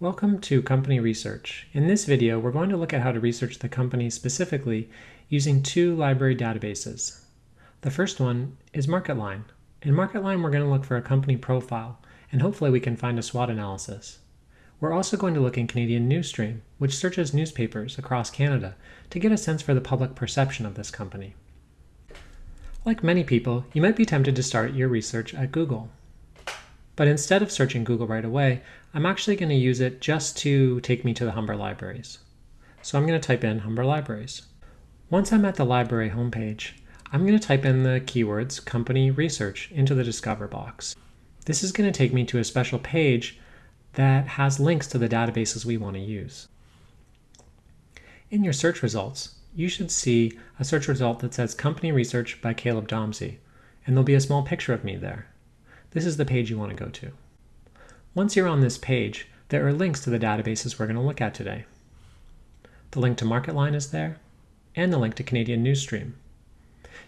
Welcome to Company Research. In this video, we're going to look at how to research the company specifically using two library databases. The first one is MarketLine. In MarketLine, we're going to look for a company profile, and hopefully we can find a SWOT analysis. We're also going to look in Canadian Newsstream, which searches newspapers across Canada to get a sense for the public perception of this company. Like many people, you might be tempted to start your research at Google. But instead of searching Google right away, I'm actually going to use it just to take me to the Humber Libraries. So I'm going to type in Humber Libraries. Once I'm at the library homepage, I'm going to type in the keywords company research into the discover box. This is going to take me to a special page that has links to the databases we want to use. In your search results, you should see a search result that says company research by Caleb Domsey, and there'll be a small picture of me there. This is the page you want to go to. Once you're on this page, there are links to the databases we're going to look at today. The link to MarketLine is there, and the link to Canadian Newsstream.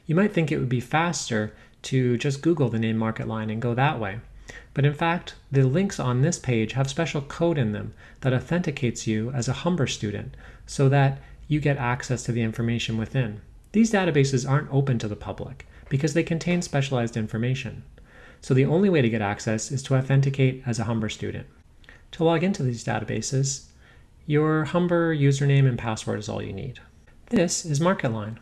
You might think it would be faster to just Google the name MarketLine and go that way, but in fact, the links on this page have special code in them that authenticates you as a Humber student so that you get access to the information within. These databases aren't open to the public because they contain specialized information. So the only way to get access is to authenticate as a Humber student. To log into these databases, your Humber username and password is all you need. This is MarketLine.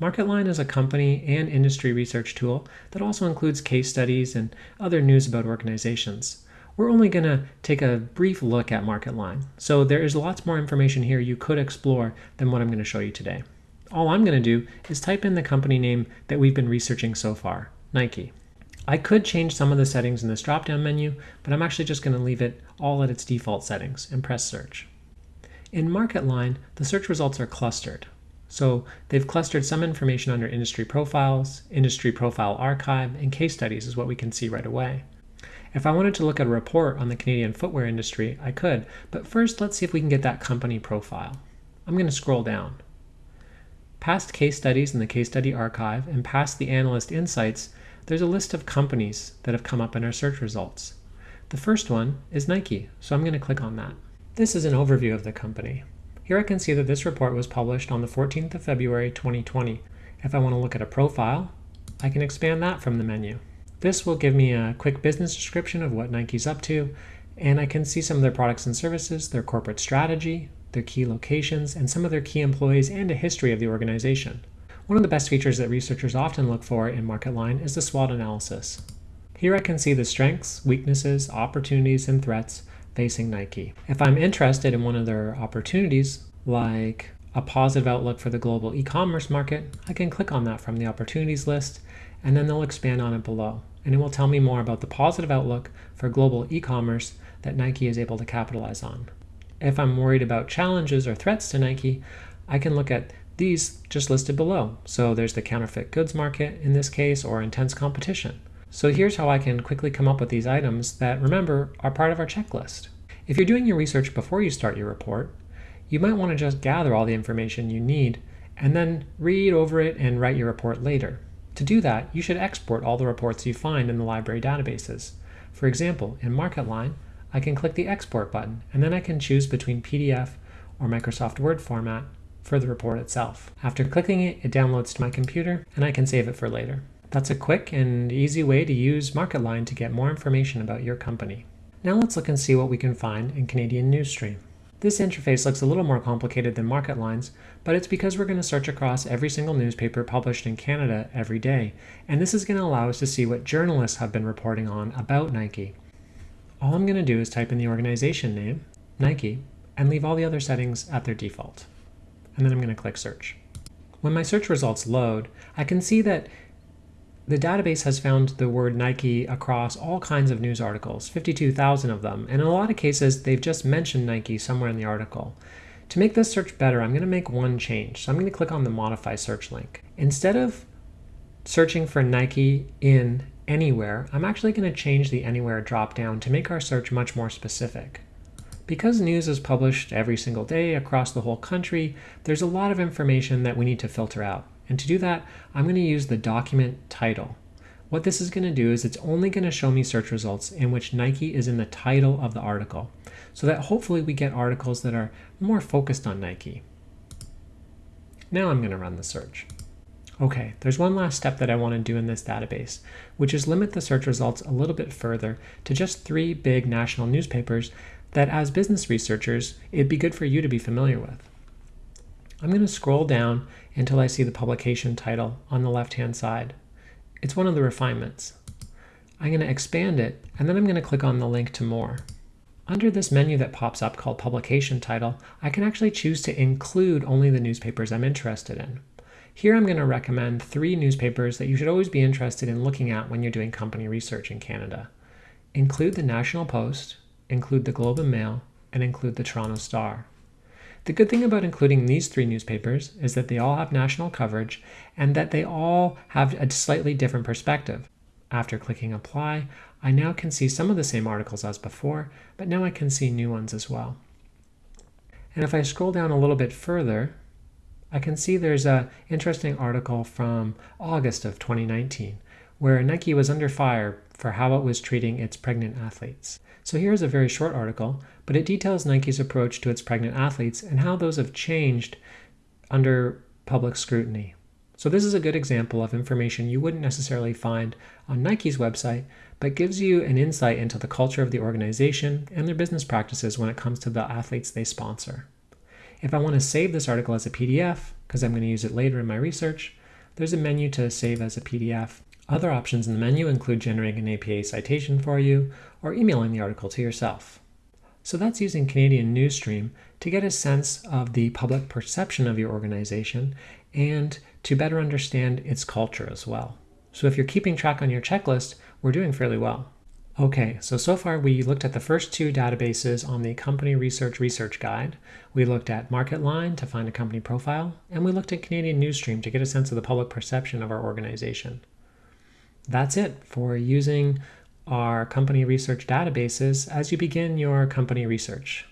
MarketLine is a company and industry research tool that also includes case studies and other news about organizations. We're only going to take a brief look at MarketLine, so there is lots more information here you could explore than what I'm going to show you today. All I'm going to do is type in the company name that we've been researching so far, Nike. I could change some of the settings in this drop-down menu, but I'm actually just going to leave it all at its default settings and press search. In MarketLine, the search results are clustered. So they've clustered some information under industry profiles, industry profile archive, and case studies is what we can see right away. If I wanted to look at a report on the Canadian footwear industry, I could, but first let's see if we can get that company profile. I'm going to scroll down. Past case studies in the case study archive and past the analyst insights, there's a list of companies that have come up in our search results. The first one is Nike, so I'm going to click on that. This is an overview of the company. Here I can see that this report was published on the 14th of February 2020. If I want to look at a profile, I can expand that from the menu. This will give me a quick business description of what Nike's up to, and I can see some of their products and services, their corporate strategy, their key locations, and some of their key employees and a history of the organization. One of the best features that researchers often look for in MarketLine is the SWOT analysis. Here I can see the strengths, weaknesses, opportunities, and threats facing Nike. If I'm interested in one of their opportunities, like a positive outlook for the global e-commerce market, I can click on that from the opportunities list, and then they'll expand on it below. And it will tell me more about the positive outlook for global e-commerce that Nike is able to capitalize on. If I'm worried about challenges or threats to Nike, I can look at these just listed below. So there's the counterfeit goods market in this case or intense competition. So here's how I can quickly come up with these items that, remember, are part of our checklist. If you're doing your research before you start your report, you might want to just gather all the information you need and then read over it and write your report later. To do that, you should export all the reports you find in the library databases. For example, in MarketLine, I can click the export button and then I can choose between PDF or Microsoft Word format for the report itself. After clicking it, it downloads to my computer and I can save it for later. That's a quick and easy way to use MarketLine to get more information about your company. Now let's look and see what we can find in Canadian Newsstream. This interface looks a little more complicated than MarketLine's, but it's because we're going to search across every single newspaper published in Canada every day, and this is going to allow us to see what journalists have been reporting on about Nike. All I'm going to do is type in the organization name, Nike, and leave all the other settings at their default and then I'm going to click search. When my search results load, I can see that the database has found the word Nike across all kinds of news articles, 52,000 of them, and in a lot of cases they've just mentioned Nike somewhere in the article. To make this search better, I'm going to make one change. So I'm going to click on the modify search link. Instead of searching for Nike in anywhere, I'm actually going to change the anywhere dropdown to make our search much more specific. Because news is published every single day across the whole country, there's a lot of information that we need to filter out. And to do that, I'm going to use the document title. what this is going to do is it's only going to show me search results in which Nike is in the title of the article, so that hopefully we get articles that are more focused on Nike. Now I'm going to run the search. Okay, there's one last step that I want to do in this database, which is limit the search results a little bit further to just three big national newspapers that as business researchers, it'd be good for you to be familiar with. I'm going to scroll down until I see the publication title on the left-hand side. It's one of the refinements. I'm going to expand it, and then I'm going to click on the link to more. Under this menu that pops up called Publication Title, I can actually choose to include only the newspapers I'm interested in. Here I'm going to recommend three newspapers that you should always be interested in looking at when you're doing company research in Canada. Include the National Post, include the Globe and Mail, and include the Toronto Star. The good thing about including these three newspapers is that they all have national coverage and that they all have a slightly different perspective. After clicking apply, I now can see some of the same articles as before, but now I can see new ones as well. And if I scroll down a little bit further, I can see there's an interesting article from August of 2019 where Nike was under fire for how it was treating its pregnant athletes. So here's a very short article, but it details Nike's approach to its pregnant athletes and how those have changed under public scrutiny. So this is a good example of information you wouldn't necessarily find on Nike's website, but gives you an insight into the culture of the organization and their business practices when it comes to the athletes they sponsor. If I want to save this article as a PDF, because I'm going to use it later in my research, there's a menu to save as a PDF. Other options in the menu include generating an APA citation for you or emailing the article to yourself. So that's using Canadian Newsstream to get a sense of the public perception of your organization and to better understand its culture as well. So if you're keeping track on your checklist, we're doing fairly well. Okay, so so far we looked at the first two databases on the Company Research Research Guide. We looked at MarketLine to find a company profile, and we looked at Canadian Newsstream to get a sense of the public perception of our organization. That's it for using our company research databases as you begin your company research.